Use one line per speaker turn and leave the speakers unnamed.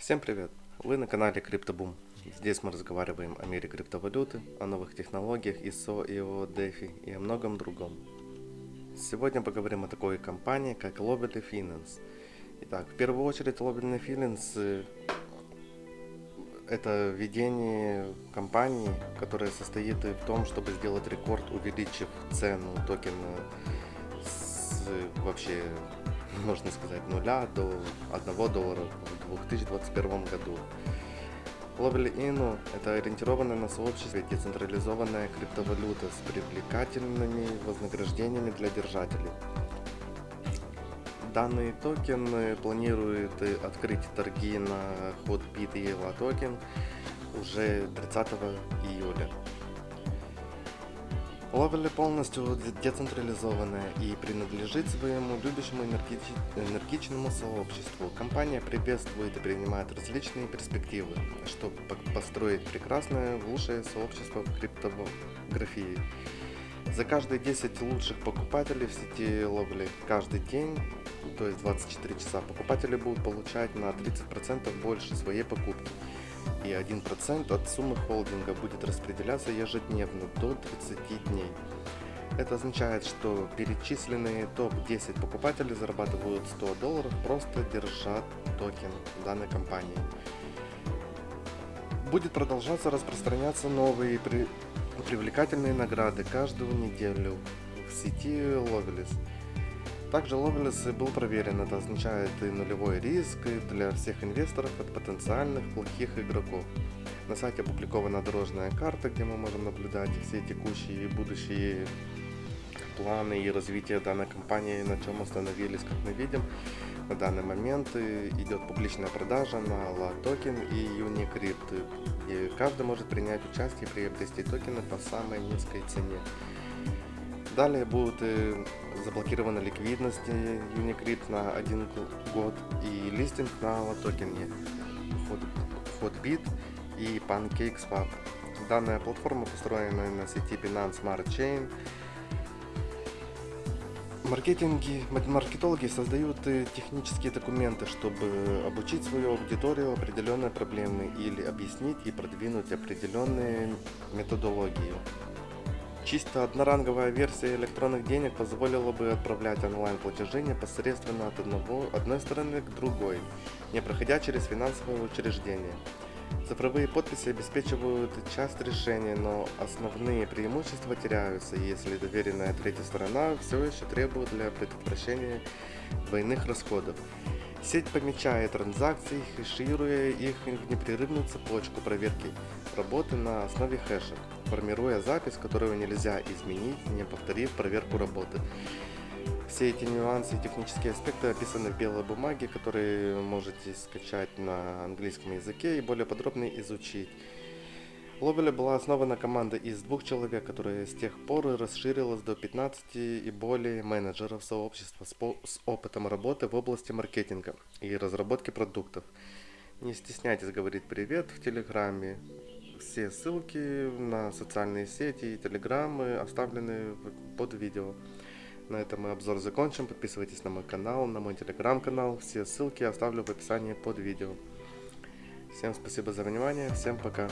Всем привет! Вы на канале CryptoBoom. Здесь мы разговариваем о мире криптовалюты, о новых технологиях ISO, IO, DeFi и о многом другом. Сегодня поговорим о такой компании, как Lobby Finance. Итак, в первую очередь Lobby Finance э, это ведение компании, которая состоит в том, чтобы сделать рекорд, увеличив цену токена с вообще можно сказать, нуля до 1 доллара в 2021 году. Lovely Inu – это ориентированная на сообществе децентрализованная криптовалюта с привлекательными вознаграждениями для держателей. Данный токен планирует открыть торги на Hotbit и EVA токен уже 30 июля. Ловели полностью децентрализованная и принадлежит своему любящему энергич... энергичному сообществу. Компания приветствует и принимает различные перспективы, чтобы построить прекрасное, лучшее сообщество в криптографии. За каждые 10 лучших покупателей в сети ловли каждый день, то есть 24 часа, покупатели будут получать на 30% больше своей покупки и 1% от суммы холдинга будет распределяться ежедневно до 30 дней. Это означает, что перечисленные топ-10 покупателей зарабатывают 100 долларов, просто держа токен данной компании. Будет продолжаться распространяться новые при... привлекательные награды каждую неделю в сети Lovelis. Также Lovelace был проверен, это означает и нулевой риск для всех инвесторов от потенциальных плохих игроков. На сайте опубликована дорожная карта, где мы можем наблюдать все текущие и будущие планы и развитие данной компании, на чем остановились, как мы видим. На данный момент идет публичная продажа на LA токен и Unicrypt, и каждый может принять участие и приобрести токены по самой низкой цене. Далее будут заблокирована ликвидность Unicrypt на один год и листинг на токене Hotbit и PancakeSwap. Данная платформа построена на сети Binance Smart Chain. Маркетинги, маркетологи создают технические документы, чтобы обучить свою аудиторию определенной проблемы или объяснить и продвинуть определенные методологии. Чисто одноранговая версия электронных денег позволила бы отправлять онлайн-платежи непосредственно от одного, одной стороны к другой, не проходя через финансовое учреждение. Цифровые подписи обеспечивают часть решения, но основные преимущества теряются, если доверенная третья сторона все еще требует для предотвращения двойных расходов. Сеть помечает транзакции, хешируя их в непрерывную цепочку проверки работы на основе хэша, формируя запись, которую нельзя изменить, не повторив проверку работы. Все эти нюансы и технические аспекты описаны в белой бумаге, которые можете скачать на английском языке и более подробно изучить. Ловеля была основана команда из двух человек, которая с тех пор расширилась до 15 и более менеджеров сообщества с, с опытом работы в области маркетинга и разработки продуктов. Не стесняйтесь говорить привет в Телеграме. Все ссылки на социальные сети и Телеграммы оставлены под видео. На этом мы обзор закончим. Подписывайтесь на мой канал, на мой телеграм-канал. Все ссылки оставлю в описании под видео. Всем спасибо за внимание. Всем пока.